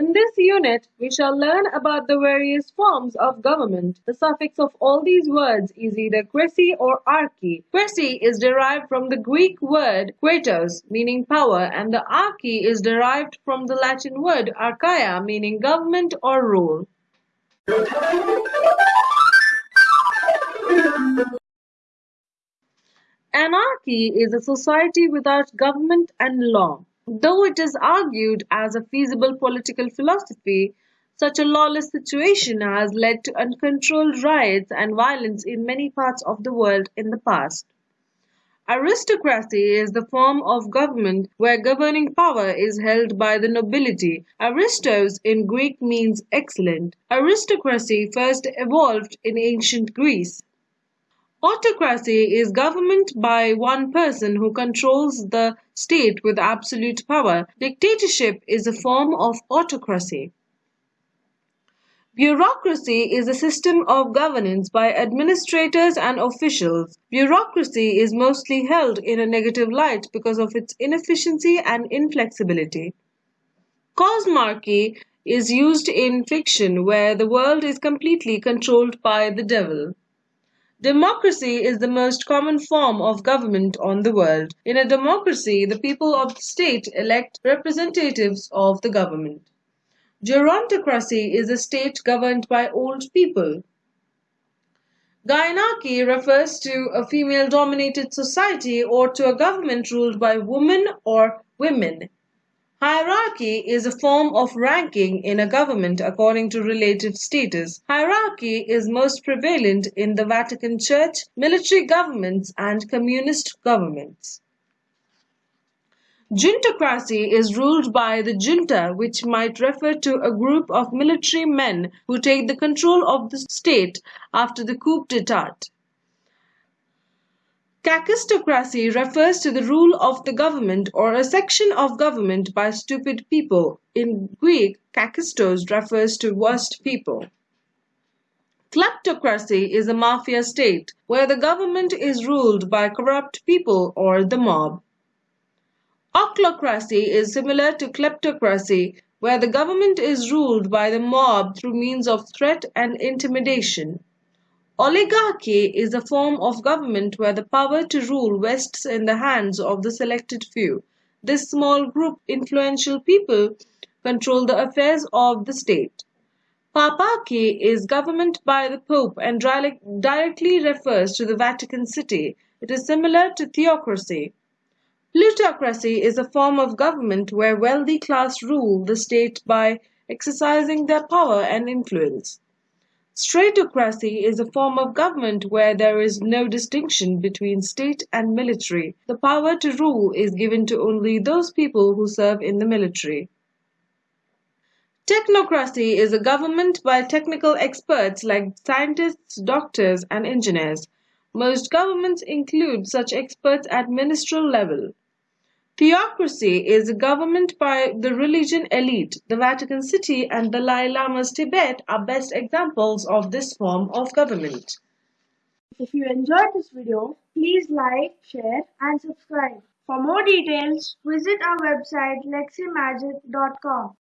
In this unit, we shall learn about the various forms of government. The suffix of all these words is either cracy or archy. Cracy is derived from the Greek word kratos, meaning power, and the archy is derived from the Latin word archaia, meaning government or rule. Anarchy is a society without government and law. Though it is argued as a feasible political philosophy, such a lawless situation has led to uncontrolled riots and violence in many parts of the world in the past. Aristocracy is the form of government where governing power is held by the nobility. Aristos in Greek means excellent. Aristocracy first evolved in ancient Greece. Autocracy is government by one person who controls the state with absolute power. Dictatorship is a form of autocracy. Bureaucracy is a system of governance by administrators and officials. Bureaucracy is mostly held in a negative light because of its inefficiency and inflexibility. Cosmarchy is used in fiction where the world is completely controlled by the devil. Democracy is the most common form of government on the world. In a democracy, the people of the state elect representatives of the government. Gerontocracy is a state governed by old people. Gynarchy refers to a female-dominated society or to a government ruled by women or women. Hierarchy is a form of ranking in a government according to relative status. Hierarchy is most prevalent in the Vatican Church, military governments, and communist governments. Juntocracy is ruled by the junta, which might refer to a group of military men who take the control of the state after the coup d'etat. Kakistocracy refers to the rule of the government or a section of government by stupid people. In Greek, kakistos refers to worst people. Kleptocracy is a mafia state where the government is ruled by corrupt people or the mob. Ochlocracy is similar to kleptocracy where the government is ruled by the mob through means of threat and intimidation. Oligarchy is a form of government where the power to rule rests in the hands of the selected few. This small group influential people control the affairs of the state. Paparchy is government by the Pope and directly refers to the Vatican City. It is similar to theocracy. Plutocracy is a form of government where wealthy class rule the state by exercising their power and influence. Stratocracy is a form of government where there is no distinction between state and military. The power to rule is given to only those people who serve in the military. Technocracy is a government by technical experts like scientists, doctors, and engineers. Most governments include such experts at ministerial level. Theocracy is a government by the religion elite. The Vatican City and the Dalai Lama's Tibet are best examples of this form of government. If you enjoyed this video, please like, share and subscribe. For more details, visit our website leximagic.com.